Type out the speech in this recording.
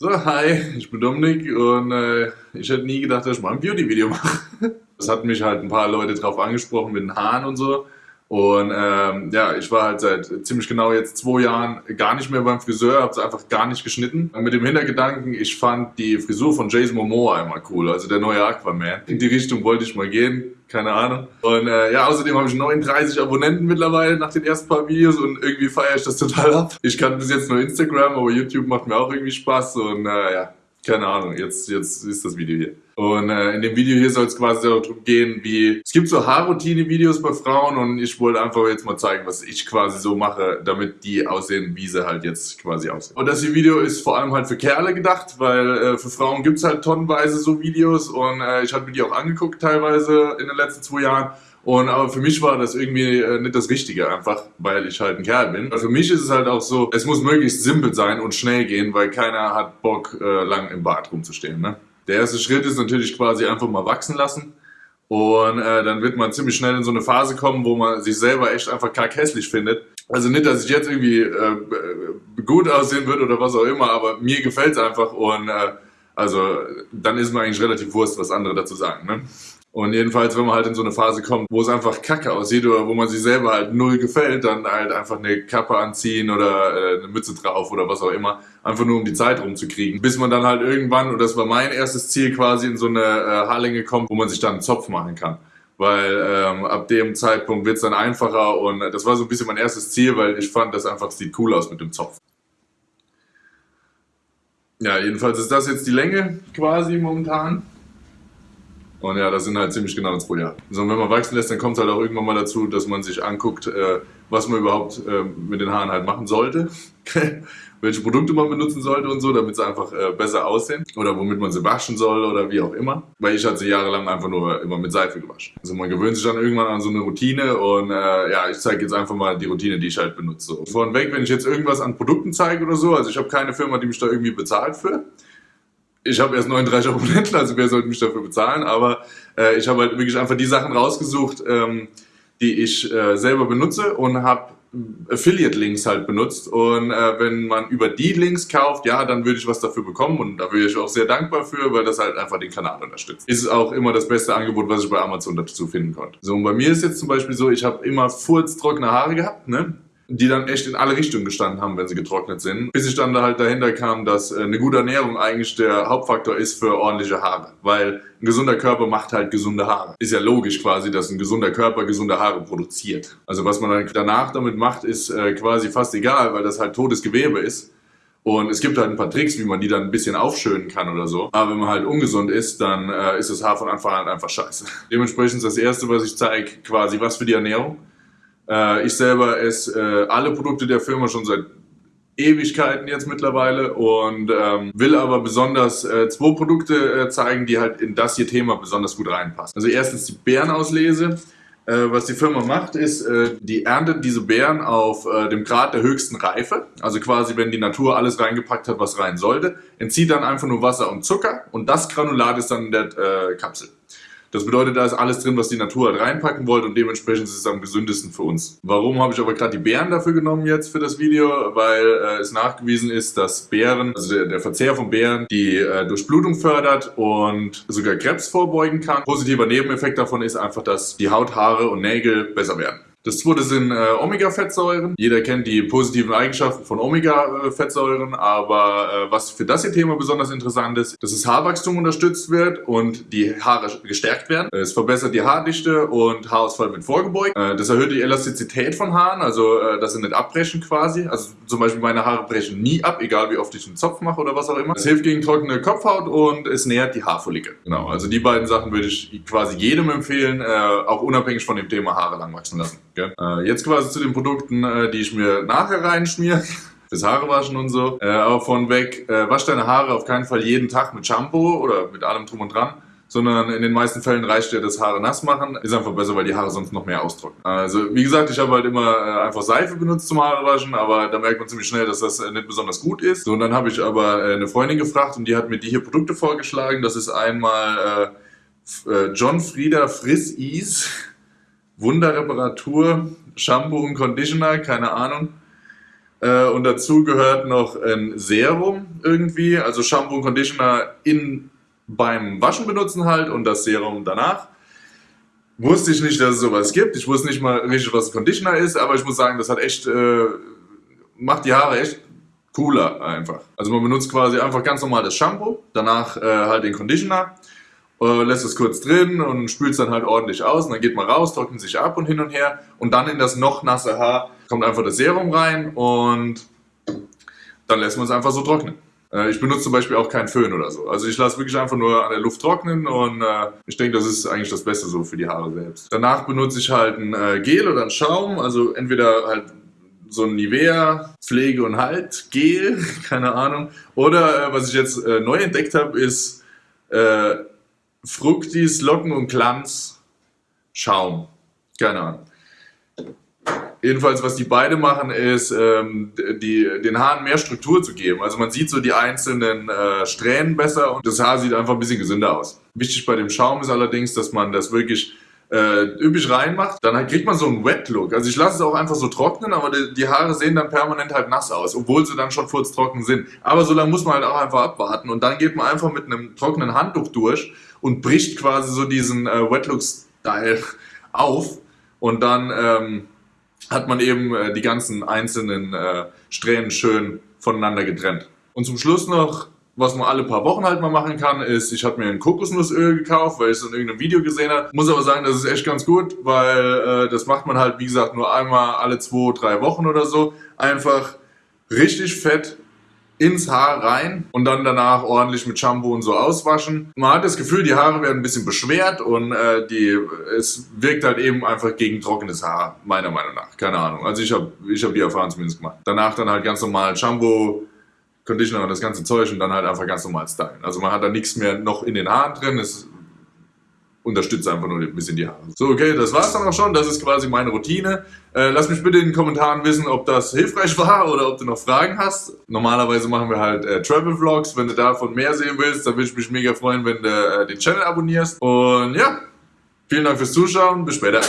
So, hi, ich bin Dominik und äh, ich hätte nie gedacht, dass ich mal ein Beauty-Video mache. Das hat mich halt ein paar Leute drauf angesprochen mit den Haaren und so. Und ähm, ja, ich war halt seit ziemlich genau jetzt zwei Jahren gar nicht mehr beim Friseur, habe es einfach gar nicht geschnitten. Mit dem Hintergedanken, ich fand die Frisur von Jason Momoa immer cool, also der neue Aquaman. In die Richtung wollte ich mal gehen, keine Ahnung. Und äh, ja, außerdem habe ich 39 Abonnenten mittlerweile nach den ersten paar Videos und irgendwie feiere ich das total ab. Ich kann bis jetzt nur Instagram, aber YouTube macht mir auch irgendwie Spaß und äh, ja, keine Ahnung, jetzt, jetzt ist das Video hier. Und äh, in dem Video hier soll es quasi darum gehen, wie es gibt so Haarroutine-Videos bei Frauen und ich wollte einfach jetzt mal zeigen, was ich quasi so mache, damit die aussehen, wie sie halt jetzt quasi aussehen. Und das Video ist vor allem halt für Kerle gedacht, weil äh, für Frauen gibt es halt tonnenweise so Videos und äh, ich habe mir die auch angeguckt teilweise in den letzten zwei Jahren und aber für mich war das irgendwie äh, nicht das Richtige, einfach weil ich halt ein Kerl bin. Für mich ist es halt auch so, es muss möglichst simpel sein und schnell gehen, weil keiner hat Bock, äh, lang im Bad rumzustehen. Ne? Der erste Schritt ist natürlich quasi einfach mal wachsen lassen. Und äh, dann wird man ziemlich schnell in so eine Phase kommen, wo man sich selber echt einfach hässlich findet. Also nicht, dass ich jetzt irgendwie äh, gut aussehen würde oder was auch immer, aber mir gefällt es einfach und äh, also dann ist mir eigentlich relativ Wurst, was andere dazu sagen. Ne? Und jedenfalls, wenn man halt in so eine Phase kommt, wo es einfach kacke aussieht oder wo man sich selber halt null gefällt, dann halt einfach eine Kappe anziehen oder äh, eine Mütze drauf oder was auch immer, einfach nur um die Zeit rumzukriegen. Bis man dann halt irgendwann, und das war mein erstes Ziel, quasi in so eine äh, Haarlänge kommt, wo man sich dann einen Zopf machen kann. Weil ähm, ab dem Zeitpunkt wird es dann einfacher und das war so ein bisschen mein erstes Ziel, weil ich fand, das einfach sieht cool aus mit dem Zopf. Ja, jedenfalls ist das jetzt die Länge quasi momentan. Und ja, das sind halt ziemlich genau zwei Jahre. So, und wenn man wachsen lässt, dann kommt es halt auch irgendwann mal dazu, dass man sich anguckt, äh, was man überhaupt äh, mit den Haaren halt machen sollte. Welche Produkte man benutzen sollte und so, damit sie einfach äh, besser aussehen. Oder womit man sie waschen soll oder wie auch immer. Weil ich hatte sie jahrelang einfach nur immer mit Seife gewaschen. Also man gewöhnt sich dann irgendwann an so eine Routine und äh, ja, ich zeige jetzt einfach mal die Routine, die ich halt benutze. Vornweg, wenn ich jetzt irgendwas an Produkten zeige oder so, also ich habe keine Firma, die mich da irgendwie bezahlt für ich habe erst 39 Abonnenten, also wer sollte mich dafür bezahlen, aber äh, ich habe halt wirklich einfach die Sachen rausgesucht, ähm, die ich äh, selber benutze und habe Affiliate-Links halt benutzt und äh, wenn man über die Links kauft, ja, dann würde ich was dafür bekommen und da wäre ich auch sehr dankbar für, weil das halt einfach den Kanal unterstützt. Ist auch immer das beste Angebot, was ich bei Amazon dazu finden konnte. So, und bei mir ist jetzt zum Beispiel so, ich habe immer furztrockene Haare gehabt, ne? Die dann echt in alle Richtungen gestanden haben, wenn sie getrocknet sind. Bis ich dann da halt dahinter kam, dass äh, eine gute Ernährung eigentlich der Hauptfaktor ist für ordentliche Haare. Weil ein gesunder Körper macht halt gesunde Haare. Ist ja logisch quasi, dass ein gesunder Körper gesunde Haare produziert. Also was man dann danach damit macht, ist äh, quasi fast egal, weil das halt totes Gewebe ist. Und es gibt halt ein paar Tricks, wie man die dann ein bisschen aufschönen kann oder so. Aber wenn man halt ungesund ist, dann äh, ist das Haar von Anfang an einfach scheiße. Dementsprechend ist das Erste, was ich zeige, quasi was für die Ernährung. Äh, ich selber esse äh, alle Produkte der Firma schon seit Ewigkeiten jetzt mittlerweile und ähm, will aber besonders äh, zwei Produkte äh, zeigen, die halt in das hier Thema besonders gut reinpassen. Also erstens die Beerenauslese. Äh, was die Firma macht, ist, äh, die erntet diese Beeren auf äh, dem Grad der höchsten Reife. Also quasi, wenn die Natur alles reingepackt hat, was rein sollte. Entzieht dann einfach nur Wasser und Zucker und das Granulat ist dann in der Kapsel. Das bedeutet, da ist alles drin, was die Natur halt reinpacken wollte und dementsprechend ist es am gesündesten für uns. Warum habe ich aber gerade die Beeren dafür genommen jetzt für das Video? Weil äh, es nachgewiesen ist, dass Beeren, also der, der Verzehr von Beeren, die äh, Durchblutung fördert und sogar Krebs vorbeugen kann. Positiver Nebeneffekt davon ist einfach, dass die Haut, Haare und Nägel besser werden. Das zweite sind äh, Omega-Fettsäuren. Jeder kennt die positiven Eigenschaften von Omega-Fettsäuren, aber äh, was für das hier Thema besonders interessant ist, dass das Haarwachstum unterstützt wird und die Haare gestärkt werden. Es verbessert die Haardichte und Haarausfall wird vorgebeugt. Äh, das erhöht die Elastizität von Haaren, also äh, dass sie nicht abbrechen quasi. Also zum Beispiel meine Haare brechen nie ab, egal wie oft ich einen Zopf mache oder was auch immer. Es hilft gegen trockene Kopfhaut und es nährt die Haarfollikel. Genau, also die beiden Sachen würde ich quasi jedem empfehlen, äh, auch unabhängig von dem Thema Haare lang wachsen lassen. Gell? Äh, jetzt quasi zu den Produkten, äh, die ich mir nachher reinschmiere. Fürs Haarewaschen und so. Äh, aber von weg, äh, wasch deine Haare auf keinen Fall jeden Tag mit Shampoo oder mit allem drum und dran sondern in den meisten Fällen reicht dir das Haare nass machen. Ist einfach besser, weil die Haare sonst noch mehr austrocknen. Also wie gesagt, ich habe halt immer äh, einfach Seife benutzt zum Haarewaschen, aber da merkt man ziemlich schnell, dass das äh, nicht besonders gut ist. So, und dann habe ich aber äh, eine Freundin gefragt und die hat mir die hier Produkte vorgeschlagen. Das ist einmal äh, John Frieda Friss Ease Wunderreparatur, Shampoo und Conditioner, keine Ahnung. Äh, und dazu gehört noch ein Serum irgendwie, also Shampoo und Conditioner in, beim Waschen benutzen halt und das Serum danach. Wusste ich nicht, dass es sowas gibt. Ich wusste nicht mal richtig, was ein Conditioner ist, aber ich muss sagen, das hat echt, äh, macht die Haare echt cooler einfach. Also man benutzt quasi einfach ganz normal das Shampoo, danach äh, halt den Conditioner, äh, lässt es kurz drin und spült es dann halt ordentlich aus und dann geht man raus, trocknet sich ab und hin und her und dann in das noch nasse Haar kommt einfach das Serum rein und dann lässt man es einfach so trocknen. Äh, ich benutze zum Beispiel auch keinen Föhn oder so. Also ich lasse wirklich einfach nur an der Luft trocknen und äh, ich denke, das ist eigentlich das Beste so für die Haare selbst. Danach benutze ich halt ein äh, Gel oder ein Schaum, also entweder halt so ein Nivea Pflege und Halt Gel, keine Ahnung. Oder äh, was ich jetzt äh, neu entdeckt habe, ist äh, Fructis Locken und Glanz Schaum. Keine Ahnung. Jedenfalls, was die beide machen, ist, ähm, die, den Haaren mehr Struktur zu geben. Also man sieht so die einzelnen äh, Strähnen besser und das Haar sieht einfach ein bisschen gesünder aus. Wichtig bei dem Schaum ist allerdings, dass man das wirklich äh, üppig reinmacht, dann kriegt man so einen Wet-Look. Also ich lasse es auch einfach so trocknen, aber die, die, Haare sehen dann permanent halt nass aus, obwohl sie dann schon furztrocken sind. Aber so lange muss man halt auch einfach abwarten und dann geht man einfach mit einem trockenen Handtuch durch und bricht quasi so diesen äh, Wet-Look-Style auf und dann ähm, hat man eben äh, die ganzen einzelnen äh, Strähnen schön voneinander getrennt. Und zum Schluss noch was man alle paar Wochen halt mal machen kann, ist, ich habe mir ein Kokosnussöl gekauft, weil ich es in irgendeinem Video gesehen habe. Muss aber sagen, das ist echt ganz gut, weil äh, das macht man halt, wie gesagt, nur einmal alle zwei, drei Wochen oder so. Einfach richtig fett ins Haar rein und dann danach ordentlich mit Shampoo und so auswaschen. Man hat das Gefühl, die Haare werden ein bisschen beschwert und äh, die, es wirkt halt eben einfach gegen trockenes Haar, meiner Meinung nach. Keine Ahnung. Also ich habe ich hab die Erfahrung zumindest gemacht. Danach dann halt ganz normal Shampoo, Conditioner und das ganze Zeug und dann halt einfach ganz normal stylen. Also man hat da nichts mehr noch in den Haaren drin, es unterstützt einfach nur ein bisschen die Haare. So, okay, das war's dann auch schon. Das ist quasi meine Routine. Äh, lass mich bitte in den Kommentaren wissen, ob das hilfreich war oder ob du noch Fragen hast. Normalerweise machen wir halt äh, Travel Vlogs. Wenn du davon mehr sehen willst, dann würde ich mich mega freuen, wenn du äh, den Channel abonnierst. Und ja, vielen Dank fürs Zuschauen. Bis später.